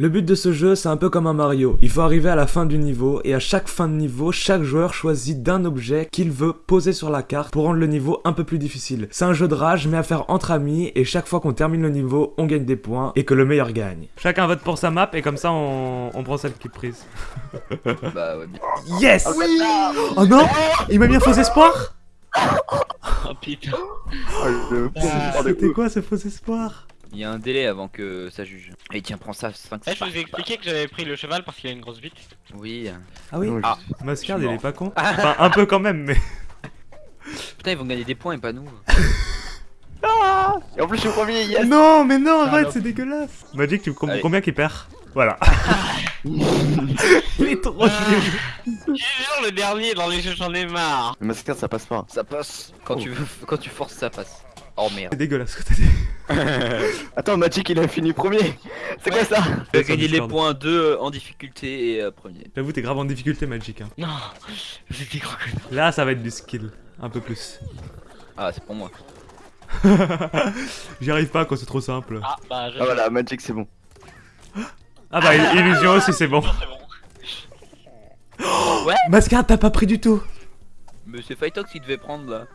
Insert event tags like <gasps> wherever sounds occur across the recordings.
Le but de ce jeu, c'est un peu comme un Mario. Il faut arriver à la fin du niveau, et à chaque fin de niveau, chaque joueur choisit d'un objet qu'il veut poser sur la carte pour rendre le niveau un peu plus difficile. C'est un jeu de rage, mais à faire entre amis, et chaque fois qu'on termine le niveau, on gagne des points, et que le meilleur gagne. Chacun vote pour sa map, et comme ça, on, on prend celle qui est prise. <laughs> Bah ouais, bien. Yes Oh non Il m'a mis un faux espoir? Oh putain. C'était quoi ce faux espoir? Il y a un délai avant que ça juge. Et tiens, prends ça, 5 Eh, je vous ai expliqué que j'avais pris le cheval parce qu'il a une grosse bite. Oui. Ah oui Ah. Mascard, il est pas con. <laughs> Enfin, un peu quand même, mais... Putain, ils vont gagner des points et pas nous. <laughs> Et en plus, je suis premier, yes Non, mais non, arrête, Salope. c'est dégueulasse Magic, tu comprends Allez. combien qu'il perd? Voilà. <laughs> il est trop nul. Je jure, le dernier dans les jeux, j'en ai marre. Le mascar, ça passe pas. Ça passe. Quand, Oh. tu veux, quand tu forces, ça passe. Oh merde. C'est dégueulasse ce que t'as dit. <laughs> Attends, Magic, il a fini premier. C'est quoi ça Tu vas Sur gagner les points 2 en difficulté et euh, premier. J'avoue, t'es grave en difficulté, Magic. Hein. Non, <laughs> c'était gros connard. Là, ça va être du skill. Un peu plus. Ah, c'est pour moi. <laughs> J'y arrive pas quand c'est trop simple. Ah, bah, je. Ah voilà, Magic, c'est bon. Ah bah, il- illusion aussi, c'est bon. C'est bon. Mascard, t'as pas pris du tout. Mais c'est Fightox qui devait prendre là.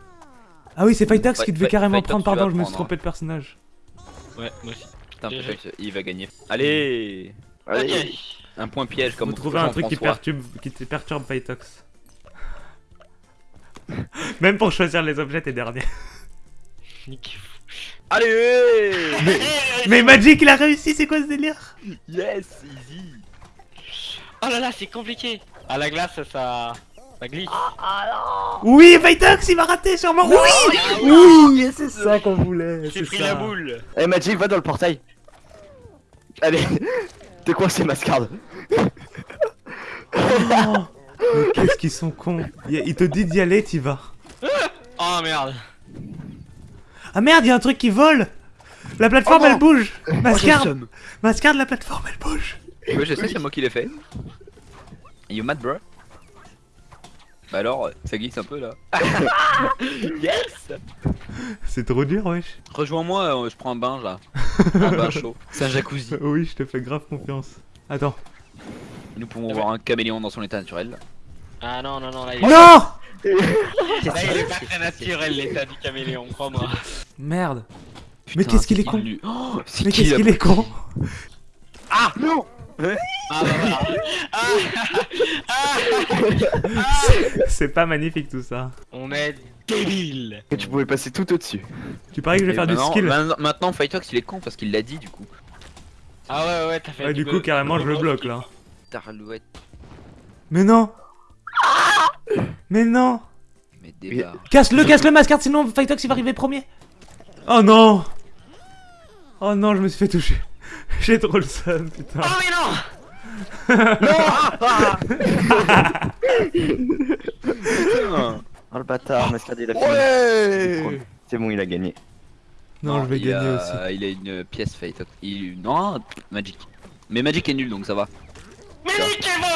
Ah oui, c'est Fightox Fight- qui devait carrément prendre. Pardon, je me suis trompé de personnage. Ouais, moi aussi. Putain. Fightox, il va gagner. Allez Allez. Un point piège comme Faut trouver un truc qui perturbe, qui te perturbe Fightox. <laughs> Même pour choisir les objets, t'es dernier. Allez Mais Magic, il a réussi, c'est quoi ce délire? Yes, easy Oh là là, c'est compliqué. À la glace, ça. Ça glisse. Oui, Fightox, il va rater sûrement. oui Oui, c'est ça qu'on voulait. J'ai c'est pris ça. la boule. Eh, Magic, va dans le portail. Allez. T'es coincé, Mascard. Oh, qu'est-ce qu'ils sont cons. Il, te dit d'y aller, t'y vas. Oh merde. Ah merde, il y a un truc qui vole La plateforme, Oh elle bouge Mascard, seum. Mascard, la plateforme, elle bouge Ouais, je sais, c'est moi qui l'ai fait. You mad, bro? Bah alors, ça glisse un peu là. <laughs> yes <laughs> C'est trop dur, wesh. Rejoins-moi, euh, je prends un bain là. <laughs> un bain chaud. C'est un jacuzzi. Oui, je te fais grave confiance. Attends. Nous pouvons voir un caméléon dans son état naturel. Ah non, non, non, là il Non Là, il est pas très naturel l'état du caméléon, crois-moi. Merde. Mais qu'est-ce qu'il est con Oh, Mais qu'est-ce qu'il est con Ah bah voilà. Ah, ah, C'est pas magnifique tout ça. On est débile. Que tu pouvais passer tout au-dessus. Tu paries que je vais Et faire du maintenant- skill Maintenant, maintenant, Fightox il est con parce qu'il l'a dit du coup. Ah ouais, ouais, t'as fait Ouais, du coup, carrément, je le bloque là. Tarouette, Mais non Mais non mais débarre. Casse-le, casse-le, Mascard, sinon Fightox il va arriver premier Oh non Oh non, je me suis fait toucher. <laughs> J'ai trop le seum, putain. Oh mais non Putain. Oh le bâtard, Mascard, il a fini. Ouais C'est bon, il a gagné. Non, je vais gagner a- aussi. Il a une pièce Fightox. Il... Non, Magic. Mais Magic est nul donc ça va. Mais niquez-moi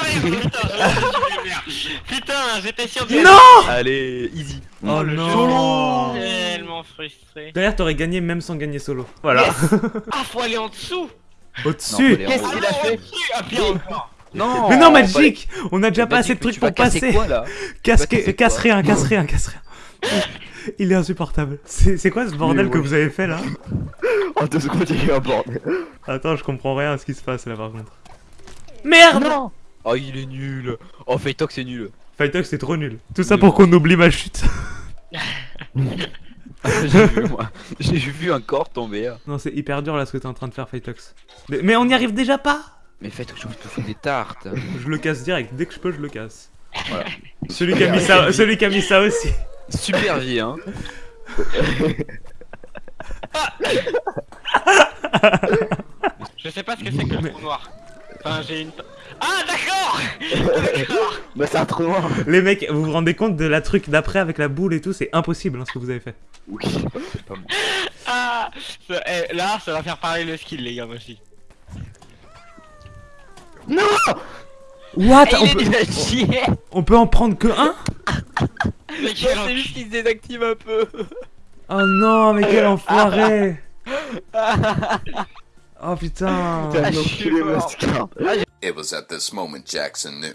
Putain, j'étais sûr de... Non Allez, easy. Oh le non Tellement frustré. Derrière, t'aurais gagné même sans gagner solo. Voilà. Ah, faut aller en dessous Non, Au-dessus Qu'est-ce qu'il a Ah, fait Non Mais non, Magic On a déjà pas Magic, assez de trucs pour passer quoi là Casse, rien, casse rien, casse rien. Il est insupportable. C'est quoi ce bordel Oui, que vous avez fait là <laughs> En deux secondes, il y a eu un bordel. Attends, je comprends rien à ce qui se passe là par contre. Merde Oh, il est nul. Oh, Fightox c'est nul. Fightox c'est trop nul. Tout ça Oui, pour qu'on oublie ma chute. <laughs> <laughs> J'ai vu moi. J'ai vu un corps tomber. hein. non, c'est hyper dur là ce que t'es en train de faire, Fightox. Mais, mais on n'y arrive déjà pas Mais Fightox, je peux faire des tartes. <laughs> Je le casse direct, dès que je peux, je le casse. Voilà. Celui qui a mis ça, celui qui a mis ça aussi. Super vie, hein. Je sais pas ce que c'est que le trou noir. Enfin, j'ai une... Ah, d'accord D'accord Bah, c'est un trou noir. Les mecs, vous vous rendez compte de la truc d'après avec la boule et tout C'est impossible hein, ce que vous avez fait. Oui. C'est pas moi. <laughs> Ah ça- eh, Là, ça va faire parler le skill, les gars, moi aussi. Non What Ah, on, est peut, on peut en prendre que un? Mais C'est juste qu'il se désactive un peu. Oh non, mais quel enfoiré <laughs> Oh putain Ah. Mascar. It was at this moment Jackson knew.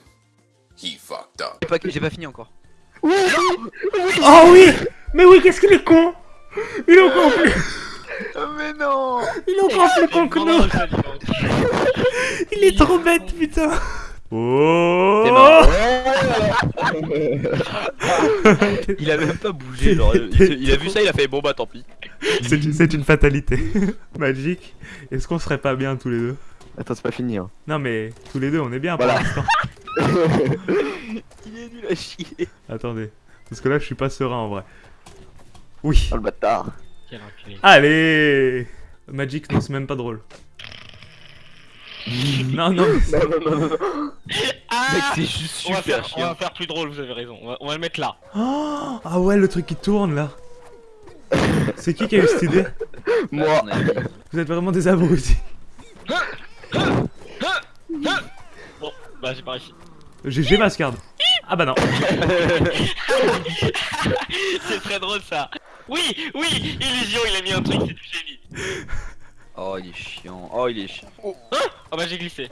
He fucked up. J'ai pas, j'ai pas fini encore. Oh oui Mais oui, qu'est-ce qu'il est con Il est encore plus, mais non il est encore plus con que nous. Il est trop bête, putain Oh. <laughs> Il a même pas bougé, genre, il, a vu ça, il a fait bon bah tant pis. C'est c'est une fatalité. <laughs> Magic, est-ce qu'on serait pas bien tous les deux Attends, c'est pas fini. Hein. Non mais, tous les deux, on est bien Voilà. pour l'instant. <laughs> Il est nul à chier. Attendez, parce que là, je suis pas serein en vrai. Oui. Oh le bâtard. Quel enculé. Allez Magic, non, c'est même pas drôle. non, <laughs> non, Non, non, non, non, non. Ah Mec, c'est juste on va, super faire, on va chiant. faire plus drôle, vous avez raison. On va, on va le mettre là. Oh, ah ouais, le truc qui tourne là. <laughs> C'est qui qui a eu cette idée Moi. Dit. Vous êtes vraiment des abrutis. Bon, bah j'ai pas réussi. GG Mascard. Ah bah non. <laughs> C'est très drôle ça. Oui, oui, illusion, il a mis un truc, c'est du génie. Oh, il est chiant. Oh, il est chiant. Oh, Oh bah j'ai glissé.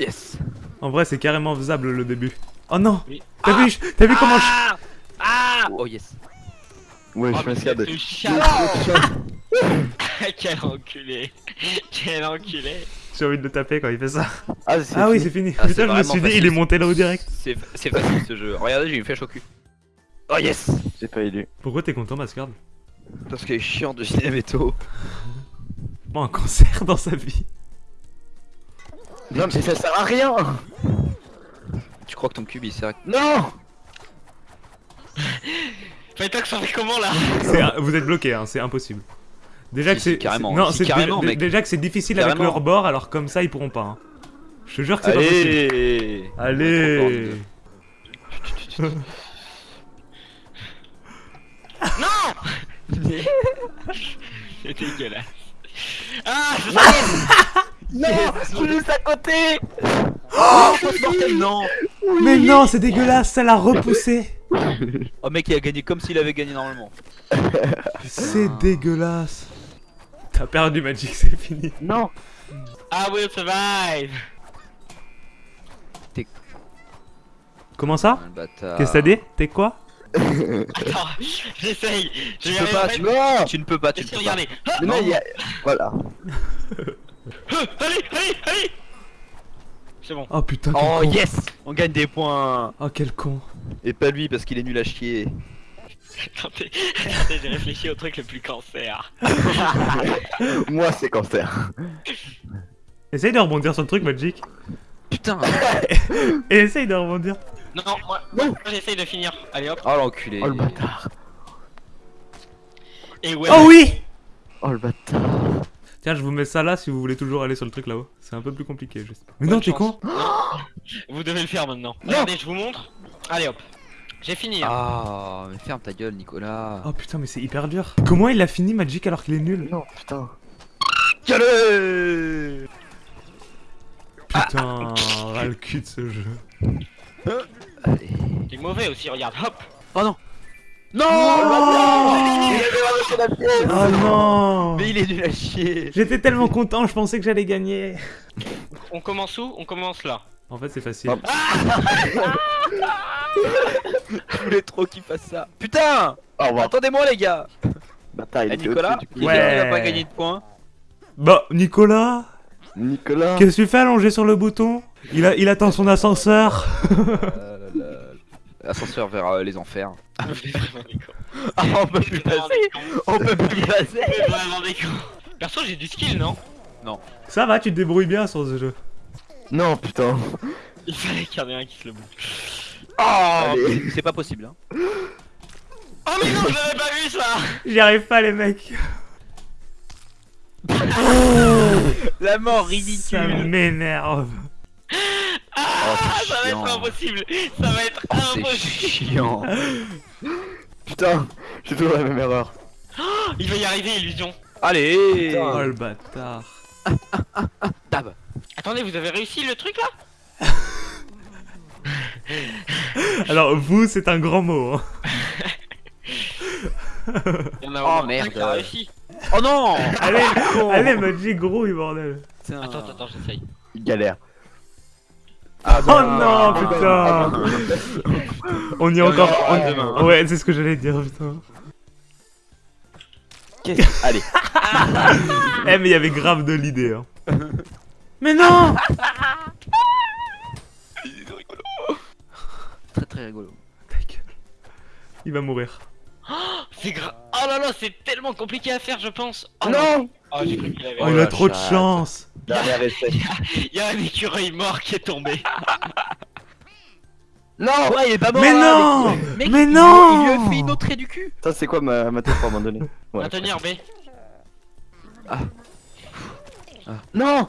yes. En vrai, c'est carrément faisable le début. Oh non Oui. T'as vu, je- t'as vu comment je... Ah Ah Oh, yes. Ouais, Oh, je c'est le chat. <laughs> Quel enculé. Quel enculé. J'ai envie de le taper quand il fait ça. Ah, c'est Ah oui, fini. c'est fini. Ah, Putain, je me suis dit, facile. il est monté là-haut direct. C'est c'est facile ce jeu. Regardez, j'ai une flèche au cul. Oh, yes. Pas élu. Pourquoi t'es content, Mascard Parce qu'il est chiant de Ginemetto. Bon, <laughs> un cancer dans sa vie. Non, mais ça sert à rien. Tu crois que ton cube il sert à... Non. <laughs> Que ça fait comment là? Un- Vous êtes bloqué, hein, c'est impossible. Déjà Si, que si, c'est carrément, non, si, c'est carrément, mec. déjà que c'est difficile avec leur bord, alors comme ça ils pourront pas. hein. Je te jure que c'est pas possible. Allez Allez. <laughs> C'est dégueulasse. Ah, je sais <laughs> Non, je suis juste à côté. Non Mais non, c'est dégueulasse, ça l'a repoussé. Oh mec il a gagné comme s'il avait gagné normalement. <laughs> C'est dégueulasse. T'as perdu Magic, c'est fini. Non. I will survive. Comment ça Ah. Qu'est-ce que t'as dit T'es quoi <laughs> Attends, j'essaye. Je Tu vais peux pas, tu, Non. tu ne peux pas, tu ne peux pas. regardez. Ah, Mais non, il y a. Voilà. ah, allez, allez, allez. C'est bon. Oh putain, Oh con. yes On gagne des points Oh quel con. Et pas lui parce qu'il est nul à chier. Attendez, attendez, j'ai réfléchi au truc le plus cancer. <laughs> Moi, c'est cancer. Essaye de rebondir sur le truc Magic. Putain Et <laughs> essaye de rebondir. Non, non, moi, moi j'essaye de finir. Allez hop. Oh l'enculé Oh le bâtard. Et ouais. Oh oui Oh le bâtard. Tiens, je vous mets ça là si vous voulez toujours aller sur le truc là-haut. C'est un peu plus compliqué juste. Mais Bonne non, t'es con Vous devez le faire maintenant. Regardez, je vous montre. Allez hop. J'ai fini. hein. Ah mais ferme ta gueule Nicolas Oh putain, mais c'est hyper dur. Comment il a fini Magic alors qu'il est nul Non, putain. Allez Putain, ras le cul de ce jeu. T'es mauvais aussi, regarde. Hop. Oh non Non Oh, Il avait ramassé la pièce oh non Mais il est nul à chier J'étais tellement content, je pensais que j'allais gagner. On commence où? On commence là. En fait, c'est facile. Je voulais trop qu'il fasse ça Putain Au revoir. Attendez-moi les gars il Eh Nicolas du. Ouais. n'a pas gagné de points Bah, Nicolas Nicolas. Qu'est-ce que tu fais allongé sur le bouton? Il, a, il attend son ascenseur. Euh, Ascenseur vers euh, les enfers. Cons. <laughs> Ah on peut plus passer. On peut plus passer êtes vraiment des cons. Perso, j'ai du skill, non? Ça va, tu te débrouilles bien sur ce jeu. Non, putain. Il fallait qu'il y en ait un qui se le bouge. Oh Allez. C'est pas possible hein Oh mais non, je l'avais pas vu ça J'y arrive pas, les mecs. <laughs> La mort Ça ridicule m'énerve. <laughs> Ah, c'est ça va être impossible Ça va être Oh, C'est impossible chiant <laughs> Putain, j'ai toujours la même erreur. Il va y arriver, illusion Allez Putain. Oh le bâtard. <laughs> Tab Attendez, vous avez réussi le truc là <laughs> Alors, vous, c'est un grand mot. hein. Il y en a Oh, merde. qui a réussi. Oh non Allez, allez, Magic grouille, bordel. Putain. Attends, attends, attends, j'essaye. Il galère. Ah, Oh non, putain On y est encore... ouais, on- demain. Ouais, c'est ce que j'allais dire, putain. Qu'est-ce Allez. <laughs> Eh, mais il y avait grave de l'idée, hein. <laughs> Mais non Très très rigolo. Ta gueule. Il va mourir. <gasps> C'est grave. Oh là là, c'est tellement compliqué à faire, je pense. Oh Non Oh, j'ai cru qu'il avait. Oh, Oh il a la trop de chance Dernier <laughs> essai. Il y a un écureuil mort qui est tombé. Non Ouais, il est pas mort Mais là, non. Mec, Mais il- non Il lui a fait une autre trait du cul Ça, c'est quoi ma, ma tête pour abandonner Ouais. Maintenir B. Non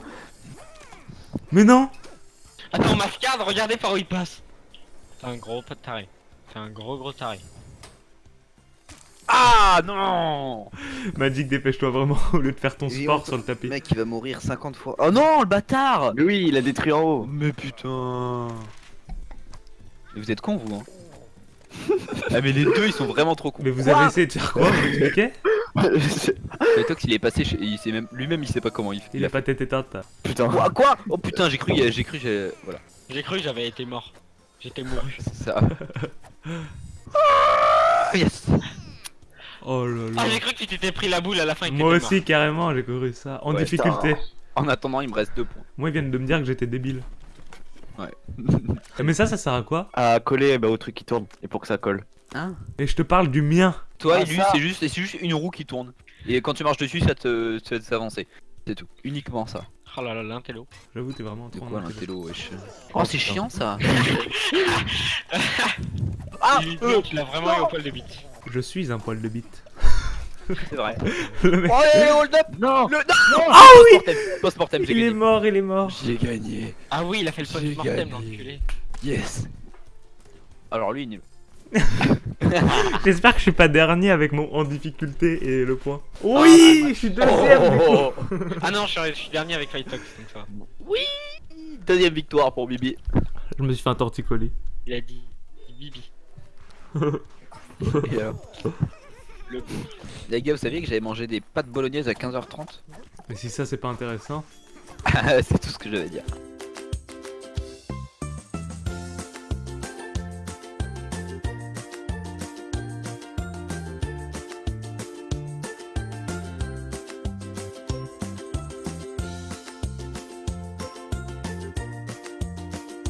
Mais non Attends, mascade, regardez par où il passe. C'est un gros pas de taré. C'est un gros gros taré. Ah non Magic, dépêche-toi vraiment, <laughs> au lieu de faire ton sport on- sur le tapis. Mec, il va mourir 50 fois. Oh non, le bâtard Mais oui, il a détruit en haut. Mais putain Mais vous êtes cons, vous, hein <laughs> Ah, mais les deux, ils sont vraiment trop cons. Mais vous avez essayé de faire quoi Vous expliquez Le Tox, il est passé, chez- il sait même, lui-même, il sait pas comment il fait. Il a pas tête éteinte. Putain. Quoi, quoi Oh putain, j'ai cru, j'ai cru, j'ai... Voilà, J'ai cru que j'avais été mort. J'étais mouru. <laughs> c'est ça. yes Oh là là. Ah, j'ai cru que tu t'étais pris la boule à la fin. Moi aussi, carrément, j'ai cru ça. En Ouais, difficulté. En attendant, il me reste deux points. Moi, ils viennent de me dire que j'étais débile. Ouais. <laughs> Eh, Mais ça, ça sert à quoi? À coller bah, au truc qui tourne. Et pour que ça colle. Hein? Et je te parle du mien. Toi Ah, et lui, c'est juste, c'est juste une roue qui tourne. Et quand tu marches dessus, ça te, ça te fait avancer. C'est tout. Uniquement ça. Oh là là, l'intello. J'avoue, t'es vraiment C'est trop quoi en l'intello, wesh? Oh, Oh, c'est chiant ça Ah, <laughs> tu l'as vraiment eu au poil de bite. Je suis un poil de bite. <laughs> C'est vrai. Le mec- Oh, allez, hold up Non Le... Non Ah oui Post-mortem, j'ai Il est mort, il est mort. J'ai gagné. Ah oui, il a fait le J'ai post-mortem, gagné. l'enculé. Yes Alors lui, il est nul. <laughs> J'espère que je suis pas dernier avec mon en difficulté et le point. Oui, je suis deuxième. du coup. Oh, <laughs> Ah non, je suis, je suis dernier avec Fightox, donc ça. va. Deuxième victoire pour Bibi. Je me suis fait un torticolis. Il a dit Bibi. <laughs> Et alors Le Les gars, vous saviez que j'avais mangé des pâtes bolognaises à 15h30 Mais si ça, c'est pas intéressant. <laughs> C'est tout ce que j'avais à dire.